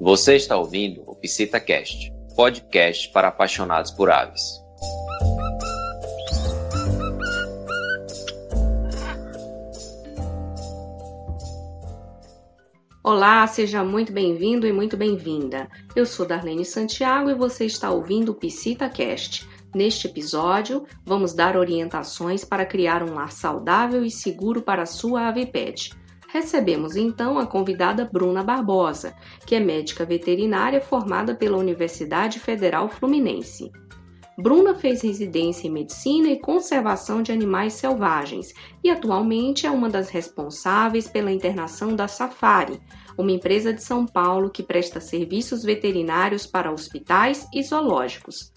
Você está ouvindo o PsitaCast, podcast para apaixonados por aves. Olá, seja muito bem-vindo e muito bem-vinda. Eu sou Darlene Santiago e você está ouvindo o PsitaCast. Neste episódio, vamos dar orientações para criar um lar saudável e seguro para a sua ave pet. Recebemos então a convidada Bruna Barbosa, que é médica veterinária formada pela Universidade Federal Fluminense. Bruna fez residência em medicina e conservação de animais selvagens e atualmente é uma das responsáveis pela internação da Safari, uma empresa de São Paulo que presta serviços veterinários para hospitais e zoológicos.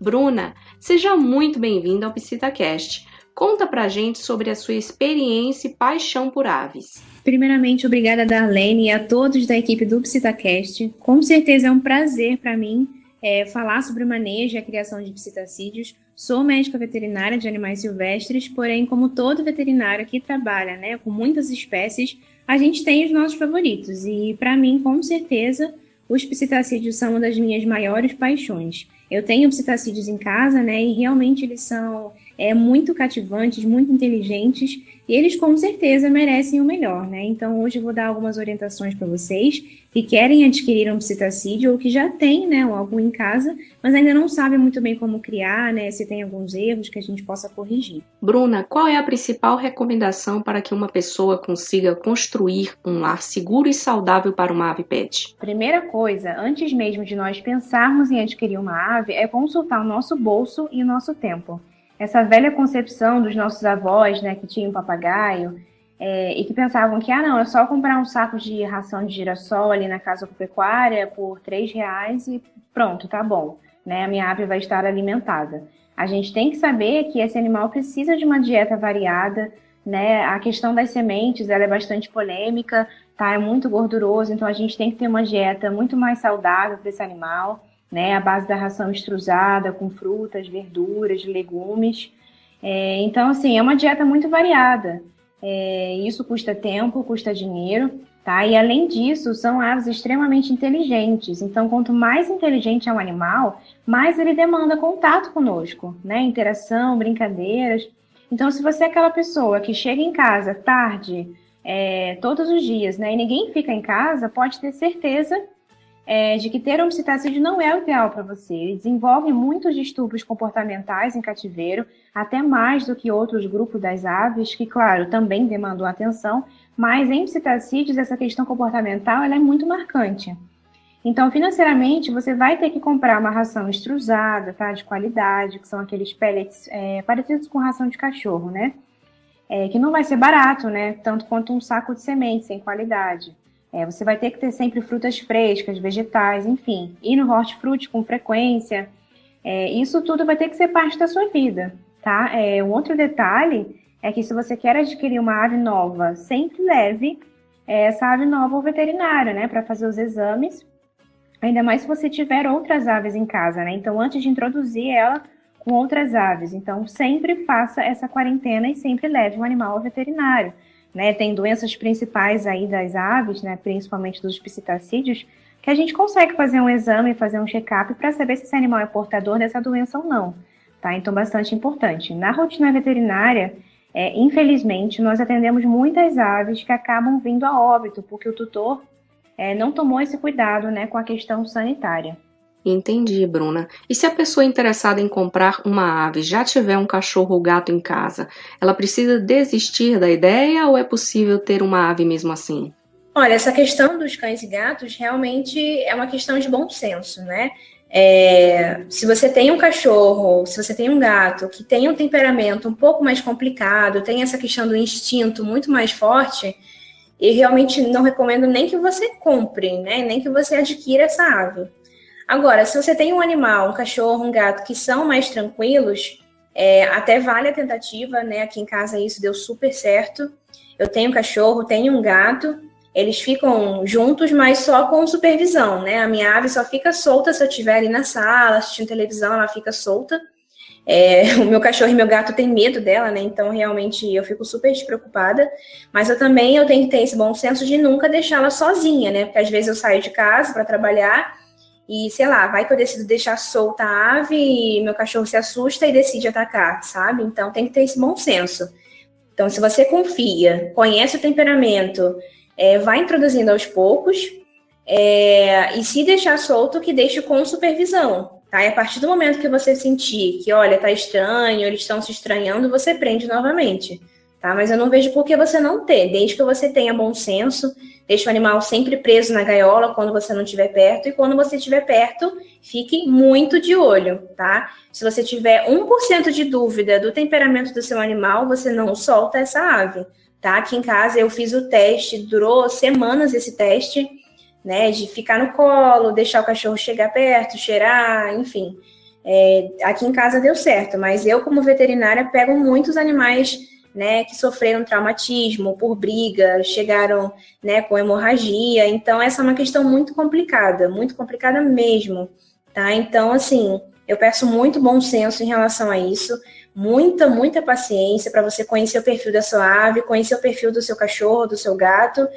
Bruna, seja muito bem-vinda ao PsitaCast. Conta pra gente sobre a sua experiência e paixão por aves. Primeiramente, obrigada Darlene e a todos da equipe do PsitaCast. Com certeza é um prazer para mim é, falar sobre o manejo e a criação de psitacídeos. Sou médica veterinária de animais silvestres, porém, como todo veterinário que trabalha né, com muitas espécies, a gente tem os nossos favoritos. E, para mim, com certeza, os psitacídeos são uma das minhas maiores paixões. Eu tenho psitacídeos em casa, né, e realmente eles são é, muito cativantes, muito inteligentes, e eles com certeza merecem o melhor, né? Então hoje eu vou dar algumas orientações para vocês que querem adquirir um psitacídeo ou que já têm, né, algum em casa, mas ainda não sabem muito bem como criar, né, se tem alguns erros que a gente possa corrigir. Bruna, qual é a principal recomendação para que uma pessoa consiga construir um lar seguro e saudável para uma ave pet? Primeira coisa, antes mesmo de nós pensarmos em adquirir uma ave, é consultar o nosso bolso e o nosso tempo essa velha concepção dos nossos avós, né, que tinham papagaio, é, e que pensavam que, ah, não, é só comprar um saco de ração de girassol ali na casa pecuária por três reais e pronto, tá bom, né, a minha ave vai estar alimentada. A gente tem que saber que esse animal precisa de uma dieta variada, né, a questão das sementes, ela é bastante polêmica, tá, é muito gorduroso, então a gente tem que ter uma dieta muito mais saudável para esse animal, né, a base da ração extrusada, com frutas, verduras, legumes. É, então, assim, é uma dieta muito variada. É, isso custa tempo, custa dinheiro, tá? E além disso, são aves extremamente inteligentes. Então, quanto mais inteligente é um animal, mais ele demanda contato conosco, né? Interação, brincadeiras. Então, se você é aquela pessoa que chega em casa tarde, é, todos os dias, né? E ninguém fica em casa, pode ter certeza é, de que ter homocitacídio não é o ideal para você. Ele desenvolve muitos distúrbios comportamentais em cativeiro, até mais do que outros grupos das aves, que, claro, também demandam atenção, mas em psitacídeos essa questão comportamental ela é muito marcante. Então, financeiramente, você vai ter que comprar uma ração extrusada, tá, de qualidade, que são aqueles pellets é, parecidos com ração de cachorro, né? É, que não vai ser barato, né? Tanto quanto um saco de semente sem qualidade. É, você vai ter que ter sempre frutas frescas, vegetais, enfim, ir no hortifruti com frequência. É, isso tudo vai ter que ser parte da sua vida, tá? É, um outro detalhe é que se você quer adquirir uma ave nova, sempre leve é, essa ave nova ao veterinário, né, para fazer os exames. Ainda mais se você tiver outras aves em casa, né? Então, antes de introduzir ela com outras aves, então sempre faça essa quarentena e sempre leve um animal ao veterinário né, tem doenças principais aí das aves, né, principalmente dos psitacídeos, que a gente consegue fazer um exame, fazer um check-up para saber se esse animal é portador dessa doença ou não. Tá? Então, bastante importante. Na rotina veterinária, é, infelizmente, nós atendemos muitas aves que acabam vindo a óbito, porque o tutor é, não tomou esse cuidado né, com a questão sanitária. Entendi, Bruna. E se a pessoa interessada em comprar uma ave já tiver um cachorro ou gato em casa, ela precisa desistir da ideia ou é possível ter uma ave mesmo assim? Olha, essa questão dos cães e gatos realmente é uma questão de bom senso, né? É, se você tem um cachorro, se você tem um gato que tem um temperamento um pouco mais complicado, tem essa questão do instinto muito mais forte, eu realmente não recomendo nem que você compre, né? Nem que você adquira essa ave. Agora, se você tem um animal, um cachorro, um gato que são mais tranquilos, é, até vale a tentativa, né? Aqui em casa isso deu super certo. Eu tenho um cachorro, tenho um gato, eles ficam juntos, mas só com supervisão, né? A minha ave só fica solta se eu estiver ali na sala, assistindo televisão, ela fica solta. É, o meu cachorro e meu gato têm medo dela, né? Então, realmente, eu fico super despreocupada. Mas eu também eu tenho que ter esse bom senso de nunca deixá-la sozinha, né? Porque às vezes eu saio de casa para trabalhar e, sei lá, vai que eu decido deixar solta a ave e meu cachorro se assusta e decide atacar, sabe? Então, tem que ter esse bom senso. Então, se você confia, conhece o temperamento, é, vai introduzindo aos poucos é, e se deixar solto, que deixe com supervisão, Tá? E a partir do momento que você sentir que, olha, tá estranho, eles estão se estranhando, você prende novamente. Tá? Mas eu não vejo por que você não ter, desde que você tenha bom senso, deixe o animal sempre preso na gaiola quando você não estiver perto, e quando você estiver perto, fique muito de olho, tá? Se você tiver 1% de dúvida do temperamento do seu animal, você não solta essa ave, tá? Aqui em casa eu fiz o teste, durou semanas esse teste, né? De ficar no colo, deixar o cachorro chegar perto, cheirar, enfim. É, aqui em casa deu certo, mas eu, como veterinária, pego muitos animais né, que sofreram traumatismo por briga, chegaram né, com hemorragia. Então, essa é uma questão muito complicada, muito complicada mesmo. Tá? Então, assim, eu peço muito bom senso em relação a isso, muita, muita paciência para você conhecer o perfil da sua ave, conhecer o perfil do seu cachorro, do seu gato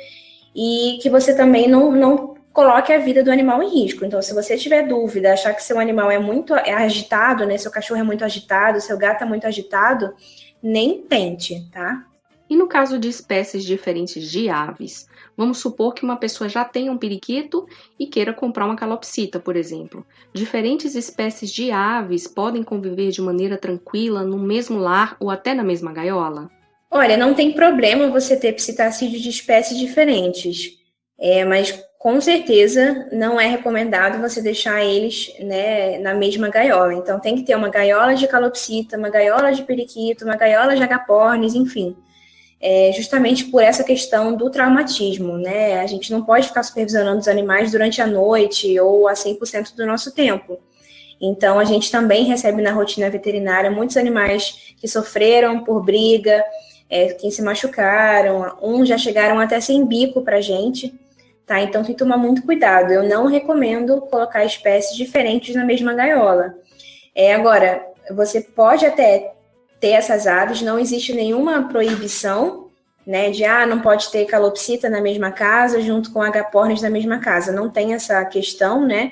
e que você também não, não coloque a vida do animal em risco. Então, se você tiver dúvida, achar que seu animal é muito é agitado, né? Seu cachorro é muito agitado, seu gato é muito agitado, nem tente, tá? E no caso de espécies diferentes de aves, vamos supor que uma pessoa já tenha um periquito e queira comprar uma calopsita, por exemplo. Diferentes espécies de aves podem conviver de maneira tranquila no mesmo lar ou até na mesma gaiola? Olha, não tem problema você ter psitacídeo de espécies diferentes, é, mas com certeza não é recomendado você deixar eles né, na mesma gaiola. Então tem que ter uma gaiola de calopsita, uma gaiola de periquito, uma gaiola de agapornis, enfim. É, justamente por essa questão do traumatismo, né? A gente não pode ficar supervisionando os animais durante a noite ou a 100% do nosso tempo. Então, a gente também recebe na rotina veterinária muitos animais que sofreram por briga, é, quem se machucaram, uns já chegaram até sem bico para gente, tá? Então tem que tomar muito cuidado. Eu não recomendo colocar espécies diferentes na mesma gaiola. É, agora, você pode até ter essas aves, não existe nenhuma proibição, né, de ah, não pode ter calopsita na mesma casa junto com agapornis na mesma casa. Não tem essa questão, né?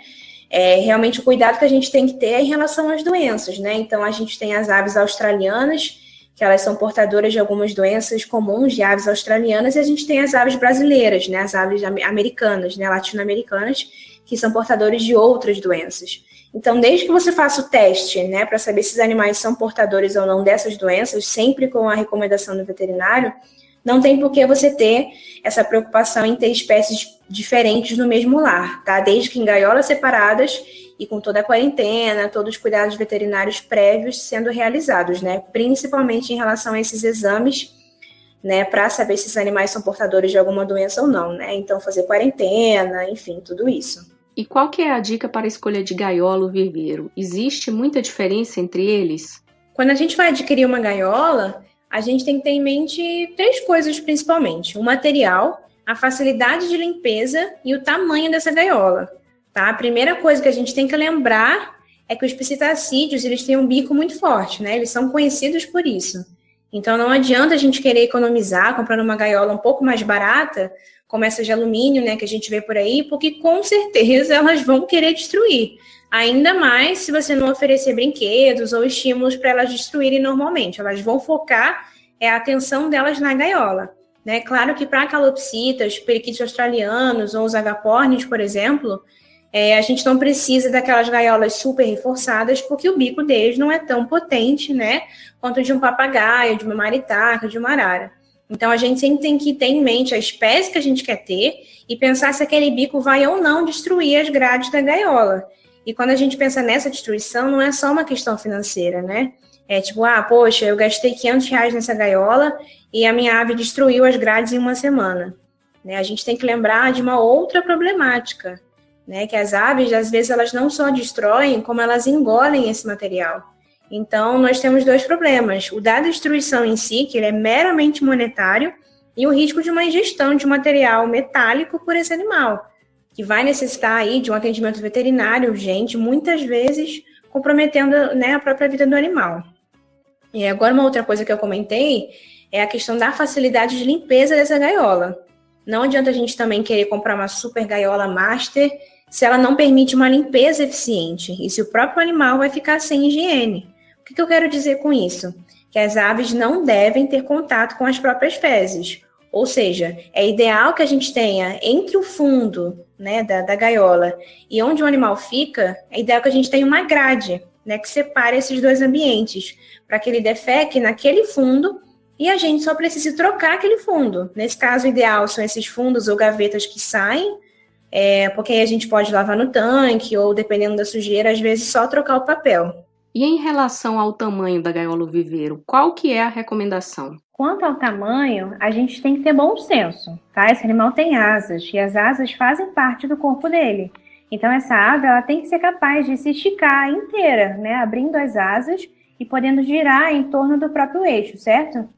É, realmente o cuidado que a gente tem que ter é em relação às doenças, né? Então a gente tem as aves australianas que elas são portadoras de algumas doenças comuns de aves australianas, e a gente tem as aves brasileiras, né, as aves americanas, né, latino-americanas, que são portadores de outras doenças. Então, desde que você faça o teste, né, para saber se os animais são portadores ou não dessas doenças, sempre com a recomendação do veterinário, não tem por que você ter essa preocupação em ter espécies diferentes no mesmo lar, tá? Desde que em gaiolas separadas e com toda a quarentena, todos os cuidados veterinários prévios sendo realizados, né? Principalmente em relação a esses exames, né? Para saber se os animais são portadores de alguma doença ou não, né? Então, fazer quarentena, enfim, tudo isso. E qual que é a dica para a escolha de gaiola ou viveiro? Existe muita diferença entre eles? Quando a gente vai adquirir uma gaiola, a gente tem que ter em mente três coisas principalmente: o material, a facilidade de limpeza e o tamanho dessa gaiola. Tá? A primeira coisa que a gente tem que lembrar é que os psitacídeos eles têm um bico muito forte, né? Eles são conhecidos por isso. Então não adianta a gente querer economizar comprando uma gaiola um pouco mais barata, como essa de alumínio, né, que a gente vê por aí, porque com certeza elas vão querer destruir. Ainda mais se você não oferecer brinquedos ou estímulos para elas destruírem normalmente. Elas vão focar é a atenção delas na gaiola. Né? Claro que para calopsitas, periquitos australianos ou os agapornis, por exemplo, é, a gente não precisa daquelas gaiolas super reforçadas, porque o bico deles não é tão potente, né? Quanto de um papagaio, de uma maritaca, de uma arara. Então, a gente sempre tem que ter em mente a espécie que a gente quer ter e pensar se aquele bico vai ou não destruir as grades da gaiola. E quando a gente pensa nessa destruição, não é só uma questão financeira, né? É tipo, ah, poxa, eu gastei 500 reais nessa gaiola e a minha ave destruiu as grades em uma semana. Né? A gente tem que lembrar de uma outra problemática, né? Que as aves, às vezes, elas não só destroem, como elas engolem esse material. Então, nós temos dois problemas. O da destruição em si, que ele é meramente monetário, e o risco de uma ingestão de material metálico por esse animal, que vai necessitar aí de um atendimento veterinário urgente, muitas vezes comprometendo né, a própria vida do animal. E agora uma outra coisa que eu comentei é a questão da facilidade de limpeza dessa gaiola. Não adianta a gente também querer comprar uma super gaiola master se ela não permite uma limpeza eficiente e se o próprio animal vai ficar sem higiene. O que, que eu quero dizer com isso? Que as aves não devem ter contato com as próprias fezes. Ou seja, é ideal que a gente tenha entre o fundo né, da, da gaiola e onde o animal fica, é ideal que a gente tenha uma grade né, que separe esses dois ambientes, para que ele defeque naquele fundo e a gente só precise trocar aquele fundo. Nesse caso, o ideal são esses fundos ou gavetas que saem é, porque aí a gente pode lavar no tanque, ou dependendo da sujeira, às vezes só trocar o papel. E em relação ao tamanho da gaiola viveiro, qual que é a recomendação? Quanto ao tamanho, a gente tem que ter bom senso, tá? Esse animal tem asas, e as asas fazem parte do corpo dele. Então essa ave, ela tem que ser capaz de se esticar inteira, né? Abrindo as asas e podendo girar em torno do próprio eixo, certo?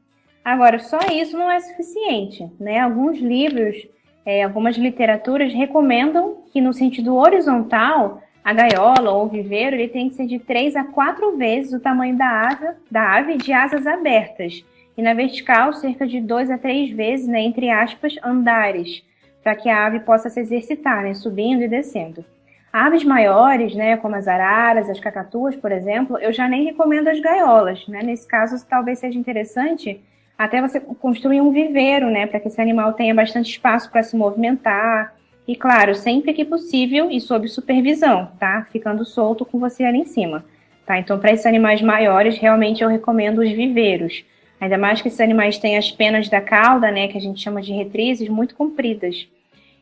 Agora, só isso não é suficiente, né? Alguns livros é, algumas literaturas recomendam que no sentido horizontal, a gaiola ou o viveiro ele tem que ser de 3 a 4 vezes o tamanho da ave, da ave de asas abertas. E na vertical, cerca de 2 a 3 vezes, né, entre aspas, andares, para que a ave possa se exercitar, né, subindo e descendo. Aves maiores, né, como as araras, as cacatuas, por exemplo, eu já nem recomendo as gaiolas. Né? Nesse caso, talvez seja interessante até você construir um viveiro, né, para que esse animal tenha bastante espaço para se movimentar. E claro, sempre que possível e sob supervisão, tá? Ficando solto com você ali em cima, tá? Então, para esses animais maiores, realmente eu recomendo os viveiros. Ainda mais que esses animais têm as penas da cauda, né, que a gente chama de retrizes, muito compridas.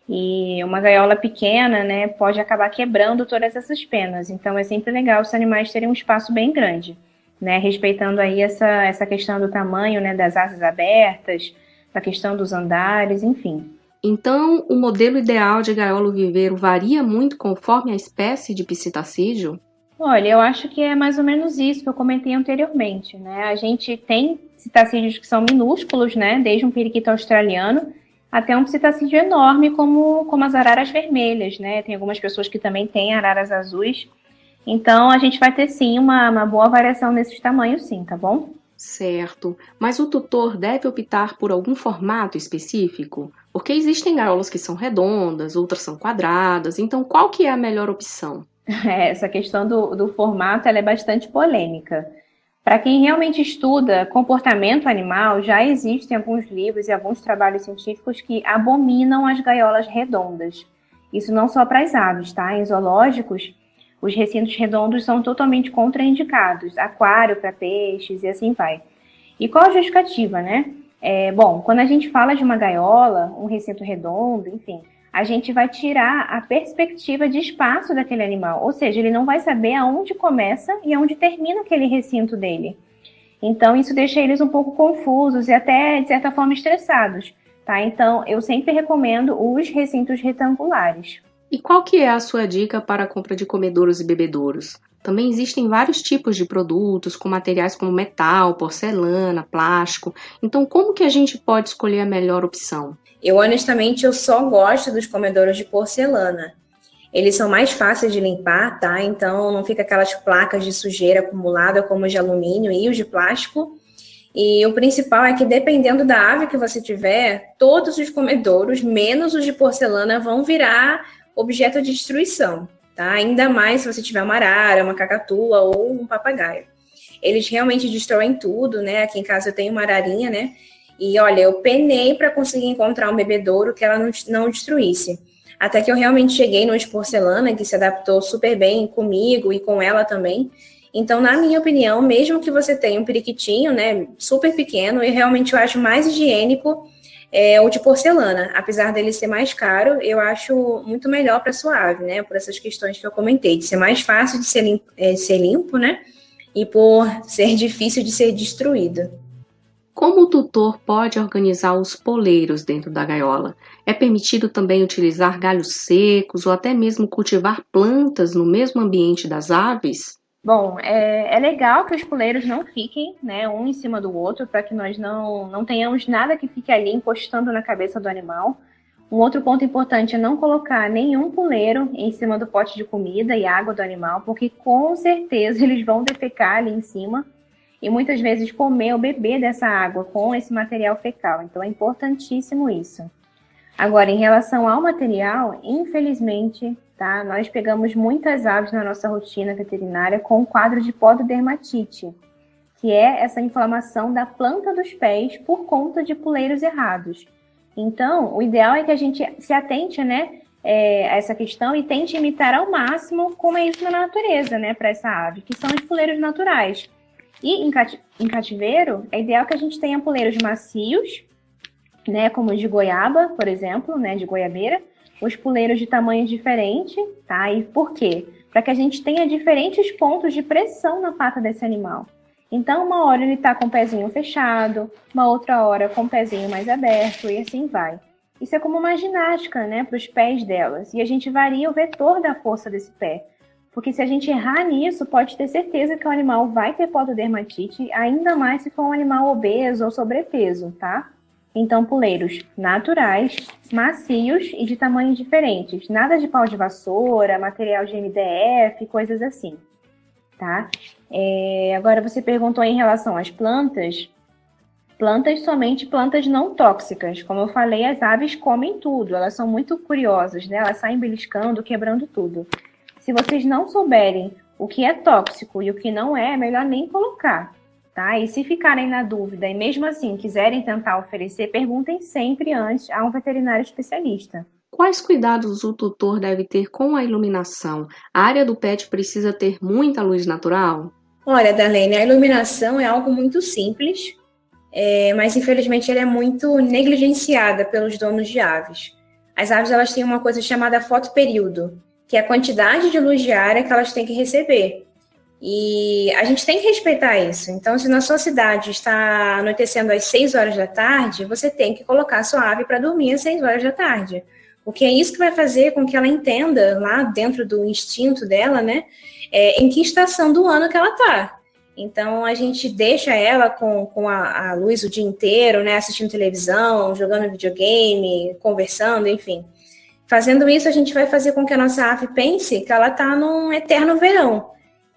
E uma gaiola pequena, né, pode acabar quebrando todas essas penas. Então, é sempre legal os animais terem um espaço bem grande né, respeitando aí essa, essa questão do tamanho né, das asas abertas, da questão dos andares, enfim. Então, o modelo ideal de gaiola viveiro varia muito conforme a espécie de psitacídeo? Olha, eu acho que é mais ou menos isso que eu comentei anteriormente, né? A gente tem psitacídeos que são minúsculos, né? Desde um periquito australiano até um psitacídeo enorme como, como as araras vermelhas, né? Tem algumas pessoas que também têm araras azuis, então, a gente vai ter sim uma, uma boa variação nesses tamanhos, sim, tá bom? Certo. Mas o tutor deve optar por algum formato específico? Porque existem gaiolas que são redondas, outras são quadradas. Então, qual que é a melhor opção? É, essa questão do, do formato é bastante polêmica. Para quem realmente estuda comportamento animal, já existem alguns livros e alguns trabalhos científicos que abominam as gaiolas redondas. Isso não só para as aves, tá? Em zoológicos, os recintos redondos são totalmente contraindicados, aquário para peixes e assim vai. E qual a justificativa, né? É, bom, quando a gente fala de uma gaiola, um recinto redondo, enfim, a gente vai tirar a perspectiva de espaço daquele animal, ou seja, ele não vai saber aonde começa e aonde termina aquele recinto dele. Então, isso deixa eles um pouco confusos e até, de certa forma, estressados, tá? Então, eu sempre recomendo os recintos retangulares. E qual que é a sua dica para a compra de comedouros e bebedouros? Também existem vários tipos de produtos com materiais como metal, porcelana, plástico. Então, como que a gente pode escolher a melhor opção? Eu honestamente eu só gosto dos comedouros de porcelana. Eles são mais fáceis de limpar, tá? Então não fica aquelas placas de sujeira acumulada como os de alumínio e os de plástico. E o principal é que dependendo da ave que você tiver, todos os comedouros, menos os de porcelana, vão virar objeto de destruição, tá? Ainda mais se você tiver uma arara, uma cacatua ou um papagaio. Eles realmente destroem tudo, né? Aqui em casa eu tenho uma ararinha, né? E olha, eu penei para conseguir encontrar um bebedouro que ela não, não destruísse. Até que eu realmente cheguei no de porcelana, que se adaptou super bem comigo e com ela também. Então, na minha opinião, mesmo que você tenha um periquitinho, né, super pequeno, eu realmente eu acho mais higiênico é, o de porcelana, apesar dele ser mais caro, eu acho muito melhor para suave, né? Por essas questões que eu comentei, de ser mais fácil de ser limpo, é, ser limpo, né? E por ser difícil de ser destruído. Como o tutor pode organizar os poleiros dentro da gaiola? É permitido também utilizar galhos secos ou até mesmo cultivar plantas no mesmo ambiente das aves? Bom, é, é, legal que os puleiros não fiquem, né, um em cima do outro, para que nós não, não tenhamos nada que fique ali encostando na cabeça do animal. Um outro ponto importante é não colocar nenhum puleiro em cima do pote de comida e água do animal, porque com certeza eles vão defecar ali em cima e muitas vezes comer ou beber dessa água com esse material fecal. Então é importantíssimo isso. Agora, em relação ao material, infelizmente, tá? Nós pegamos muitas aves na nossa rotina veterinária com o quadro de pododermatite, que é essa inflamação da planta dos pés por conta de puleiros errados. Então, o ideal é que a gente se atente, né, é, a essa questão e tente imitar ao máximo como é isso na natureza, né, para essa ave, que são os puleiros naturais. E em, cati em cativeiro, é ideal que a gente tenha puleiros macios, né, como de goiaba, por exemplo, né, de goiabeira, os puleiros de tamanho diferente, tá? E por quê? Para que a gente tenha diferentes pontos de pressão na pata desse animal. Então, uma hora ele está com o pezinho fechado, uma outra hora com o pezinho mais aberto e assim vai. Isso é como uma ginástica, né, para os pés delas. E a gente varia o vetor da força desse pé. Porque se a gente errar nisso, pode ter certeza que o animal vai ter pododermatite, ainda mais se for um animal obeso ou sobrepeso, tá? Então, puleiros naturais, macios e de tamanhos diferentes. Nada de pau de vassoura, material de MDF, coisas assim, tá? É, agora você perguntou em relação às plantas. Plantas somente plantas não tóxicas. Como eu falei, as aves comem tudo. Elas são muito curiosas, né? Elas saem beliscando, quebrando tudo. Se vocês não souberem o que é tóxico e o que não é, é melhor nem colocar. Tá? E se ficarem na dúvida e mesmo assim quiserem tentar oferecer, perguntem sempre antes a um veterinário especialista. Quais cuidados o tutor deve ter com a iluminação? A área do pet precisa ter muita luz natural? Olha, Darlene, a iluminação é algo muito simples, é, mas infelizmente ela é muito negligenciada pelos donos de aves. As aves elas têm uma coisa chamada fotoperíodo, que é a quantidade de luz diária que elas têm que receber. E a gente tem que respeitar isso. Então, se na sua cidade está anoitecendo às 6 horas da tarde, você tem que colocar a sua ave para dormir às 6 horas da tarde. Porque é isso que vai fazer com que ela entenda, lá dentro do instinto dela, né, é, em que estação do ano que ela está. Então, a gente deixa ela com, com a, a, luz o dia inteiro, né, assistindo televisão, jogando videogame, conversando, enfim. Fazendo isso, a gente vai fazer com que a nossa ave pense que ela está num eterno verão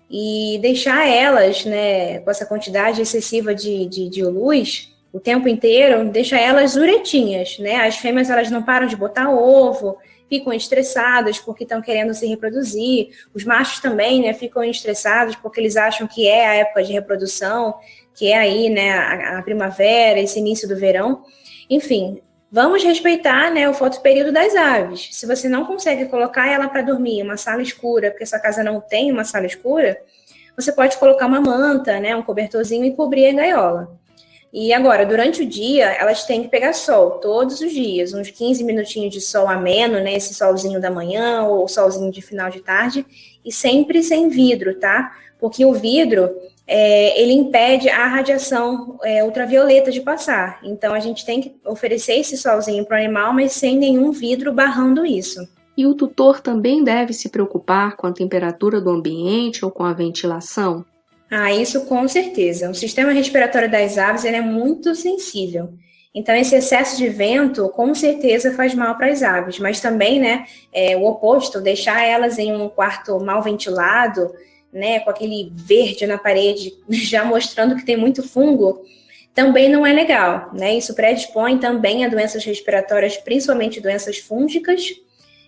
e deixar elas, né, com essa quantidade excessiva de, de, de luz o tempo inteiro, deixa elas uretinhas, né? As fêmeas elas não param de botar ovo, ficam estressadas porque estão querendo se reproduzir. Os machos também, né, ficam estressados porque eles acham que é a época de reprodução, que é aí, né, a, a primavera, esse início do verão. Enfim, Vamos respeitar né, o fotoperíodo das aves. Se você não consegue colocar ela para dormir em uma sala escura, porque sua casa não tem uma sala escura, você pode colocar uma manta, né, um cobertorzinho e cobrir a gaiola. E agora, durante o dia, elas têm que pegar sol todos os dias, uns 15 minutinhos de sol ameno, né, esse solzinho da manhã ou solzinho de final de tarde, e sempre sem vidro, tá? Porque o vidro, é, ele impede a radiação é, ultravioleta de passar. Então, a gente tem que oferecer esse solzinho para o animal, mas sem nenhum vidro barrando isso. E o tutor também deve se preocupar com a temperatura do ambiente ou com a ventilação? Ah, isso com certeza. O sistema respiratório das aves é muito sensível. Então, esse excesso de vento, com certeza, faz mal para as aves, mas também, né, é, o oposto, deixar elas em um quarto mal ventilado, né, com aquele verde na parede, já mostrando que tem muito fungo, também não é legal, né? Isso predispõe também a doenças respiratórias, principalmente doenças fúngicas.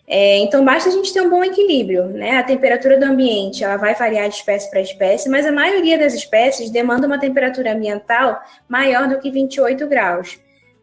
É, então, basta a gente ter um bom equilíbrio, né? A temperatura do ambiente, ela vai variar de espécie para espécie, mas a maioria das espécies demanda uma temperatura ambiental maior do que 28 graus,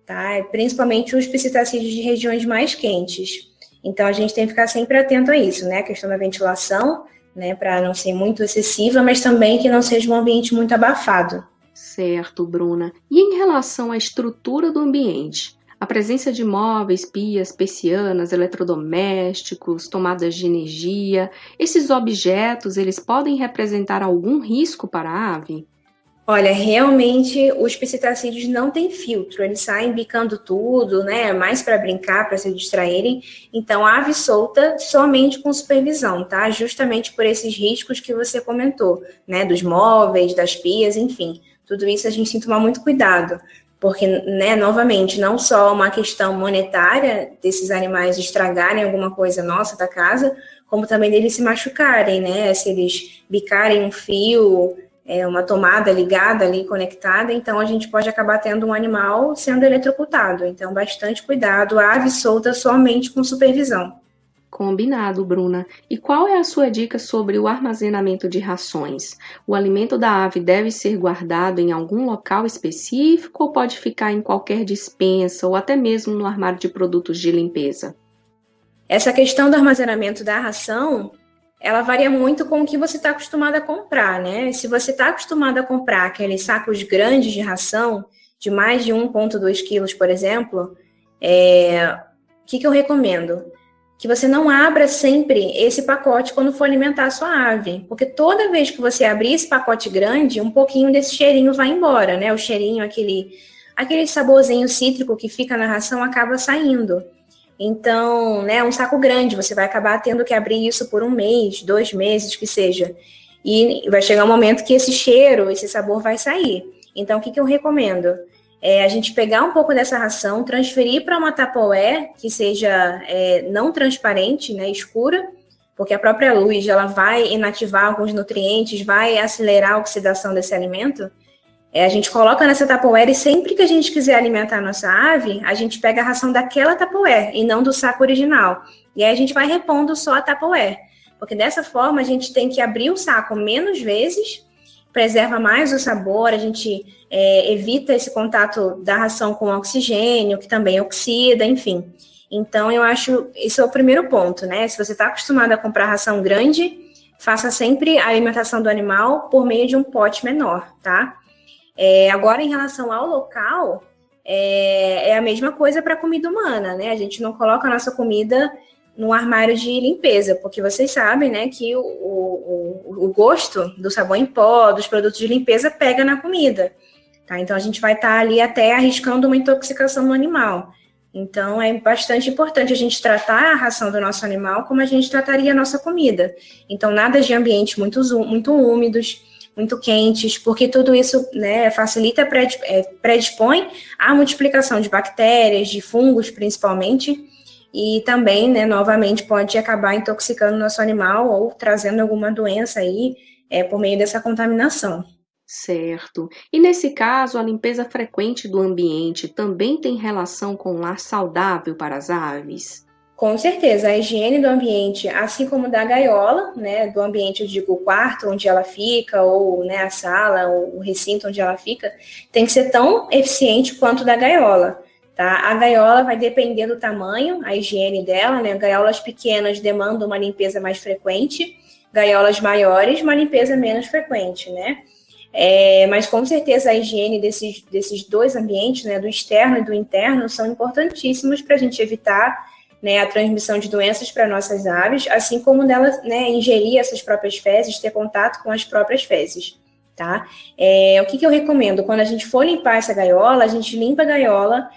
tá? Principalmente os psitacídeos de regiões mais quentes. Então, a gente tem que ficar sempre atento a isso, né? A questão da ventilação, né, para não ser muito excessiva, mas também que não seja um ambiente muito abafado. Certo, Bruna. E em relação à estrutura do ambiente? A presença de móveis, pias, persianas, eletrodomésticos, tomadas de energia, esses objetos, eles podem representar algum risco para a ave? Olha, realmente os psitacídeos não têm filtro, eles saem bicando tudo, né? Mais para brincar, para se distraírem. Então, ave solta somente com supervisão, tá? Justamente por esses riscos que você comentou, né? Dos móveis, das pias, enfim. Tudo isso a gente tem que tomar muito cuidado. porque, né, novamente, não só uma questão monetária desses animais estragarem alguma coisa nossa da casa, como também deles se machucarem, né, se eles bicarem um fio, é, uma tomada ligada ali, conectada, então a gente pode acabar tendo um animal sendo eletrocutado. Então, bastante cuidado, ave solta somente com supervisão. Combinado, Bruna. E qual é a sua dica sobre o armazenamento de rações? O alimento da ave deve ser guardado em algum local específico ou pode ficar em qualquer dispensa ou até mesmo no armário de produtos de limpeza? Essa questão do armazenamento da ração, ela varia muito com o que você está acostumado a comprar, né? Se você está acostumado a comprar aqueles sacos grandes de ração, de mais de 1,2 quilos, por exemplo, é... o que, que eu recomendo? que você não abra sempre esse pacote quando for alimentar a sua ave, porque toda vez que você abrir esse pacote grande, um pouquinho desse cheirinho vai embora, né? O cheirinho, aquele, aquele saborzinho cítrico que fica na ração acaba saindo. Então, né, um saco grande, você vai acabar tendo que abrir isso por um mês, dois meses, que seja. E vai chegar um momento que esse cheiro, esse sabor vai sair. Então, o que, que eu recomendo? é, a gente pegar um pouco dessa ração, transferir para uma tapoé que seja é, não transparente, né, escura, porque a própria luz ela vai inativar alguns nutrientes, vai acelerar a oxidação desse alimento. É, a gente coloca nessa tapoé e sempre que a gente quiser alimentar a nossa ave, a gente pega a ração daquela tapoé e não do saco original. E aí a gente vai repondo só a tapoé, porque dessa forma a gente tem que abrir o saco menos vezes preserva mais o sabor, a gente é, evita esse contato da ração com oxigênio, que também oxida, enfim. Então, eu acho, esse é o primeiro ponto, né? Se você está acostumado a comprar ração grande, faça sempre a alimentação do animal por meio de um pote menor, tá? É, agora, em relação ao local, é, é a mesma coisa para a comida humana, né? A gente não coloca a nossa comida no armário de limpeza, porque vocês sabem, né, que o, o, o gosto do sabão em pó, dos produtos de limpeza, pega na comida. Tá? Então, a gente vai estar tá ali até arriscando uma intoxicação no animal. Então, é bastante importante a gente tratar a ração do nosso animal como a gente trataria a nossa comida. Então, nada de ambientes muito, muito úmidos, muito quentes, porque tudo isso né, facilita, é, predispõe à multiplicação de bactérias, de fungos, principalmente, e também, né, novamente, pode acabar intoxicando o nosso animal ou trazendo alguma doença aí é, por meio dessa contaminação. Certo. E nesse caso, a limpeza frequente do ambiente também tem relação com um lar saudável para as aves? Com certeza, a higiene do ambiente, assim como da gaiola, né, do ambiente, eu digo, o quarto onde ela fica, ou né, a sala, ou o recinto onde ela fica, tem que ser tão eficiente quanto da gaiola. Tá? A gaiola vai depender do tamanho, a higiene dela, né? Gaiolas pequenas demandam uma limpeza mais frequente, gaiolas maiores, uma limpeza menos frequente, né? É, mas com certeza a higiene desses, desses dois ambientes, né, do externo e do interno, são importantíssimos para a gente evitar né, a transmissão de doenças para nossas aves, assim como delas né, ingerir essas próprias fezes, ter contato com as próprias fezes. Tá? É, o que, que eu recomendo? Quando a gente for limpar essa gaiola, a gente limpa a gaiola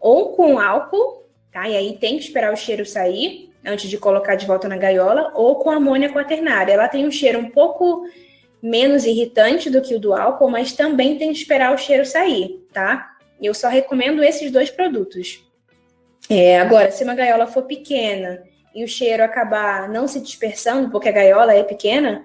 ou com álcool, tá? E aí tem que esperar o cheiro sair antes de colocar de volta na gaiola, ou com amônia quaternária. Ela tem um cheiro um pouco menos irritante do que o do álcool, mas também tem que esperar o cheiro sair, tá? Eu só recomendo esses dois produtos. É, agora, se uma gaiola for pequena e o cheiro acabar não se dispersando, porque a gaiola é pequena,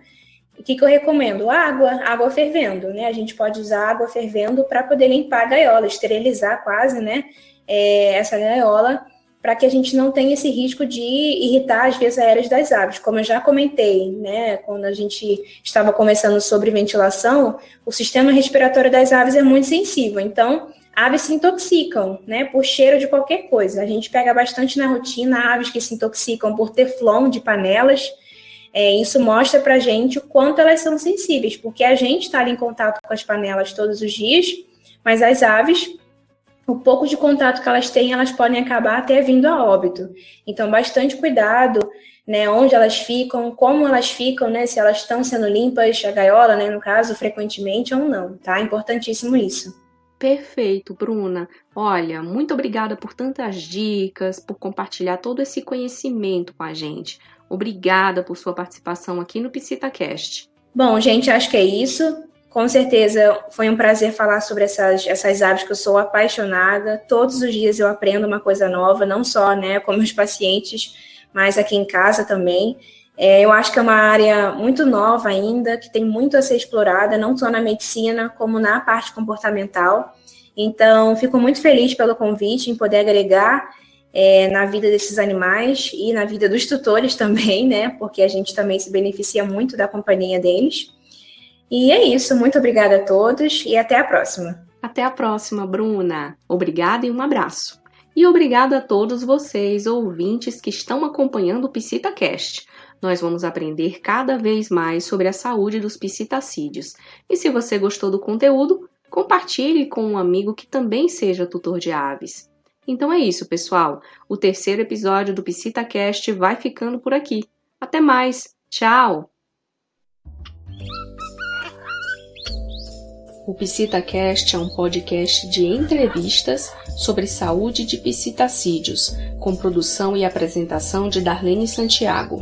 o que, que eu recomendo? Água, água fervendo, né? A gente pode usar água fervendo para poder limpar a gaiola, esterilizar quase, né? é, essa gaiola para que a gente não tenha esse risco de irritar as vias aéreas das aves. Como eu já comentei, né, quando a gente estava conversando sobre ventilação, o sistema respiratório das aves é muito sensível. Então, aves se intoxicam, né, por cheiro de qualquer coisa. A gente pega bastante na rotina aves que se intoxicam por teflon de panelas. É, isso mostra para a gente o quanto elas são sensíveis, porque a gente está em contato com as panelas todos os dias, mas as aves o pouco de contato que elas têm, elas podem acabar até vindo a óbito. Então, bastante cuidado, né, onde elas ficam, como elas ficam, né, se elas estão sendo limpas, a gaiola, né, no caso, frequentemente ou não, tá? Importantíssimo isso. Perfeito, Bruna. Olha, muito obrigada por tantas dicas, por compartilhar todo esse conhecimento com a gente. Obrigada por sua participação aqui no PsitaCast. Bom, gente, acho que é isso. Com certeza foi um prazer falar sobre essas, essas aves que eu sou apaixonada. Todos os dias eu aprendo uma coisa nova, não só né, com meus pacientes, mas aqui em casa também. É, eu acho que é uma área muito nova ainda, que tem muito a ser explorada, não só na medicina, como na parte comportamental. Então, fico muito feliz pelo convite em poder agregar é, na vida desses animais e na vida dos tutores também, né? Porque a gente também se beneficia muito da companhia deles. E é isso, muito obrigada a todos e até a próxima. Até a próxima, Bruna. Obrigada e um abraço. E obrigada a todos vocês, ouvintes, que estão acompanhando o PsitaCast. Nós vamos aprender cada vez mais sobre a saúde dos psitacídeos. E se você gostou do conteúdo, compartilhe com um amigo que também seja tutor de aves. Então é isso, pessoal. O terceiro episódio do PsitaCast vai ficando por aqui. Até mais. Tchau! O PsitaCast é um podcast de entrevistas sobre saúde de psitacídeos, com produção e apresentação de Darlene Santiago.